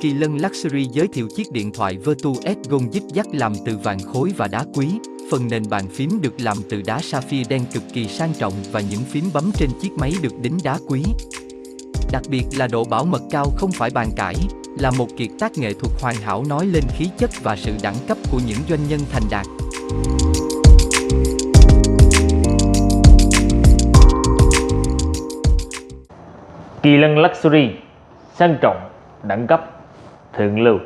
Kỳ Lân Luxury giới thiệu chiếc điện thoại Vertu S Gold dít dắt làm từ vàng khối và đá quý. Phần nền bàn phím được làm từ đá sapphire đen cực kỳ sang trọng và những phím bấm trên chiếc máy được đính đá quý. Đặc biệt là độ bảo mật cao không phải bàn cãi, là một kiệt tác nghệ thuật hoàn hảo nói lên khí chất và sự đẳng cấp của những doanh nhân thành đạt. Kỳ lân Luxury sang trọng, đẳng cấp, thượng lưu.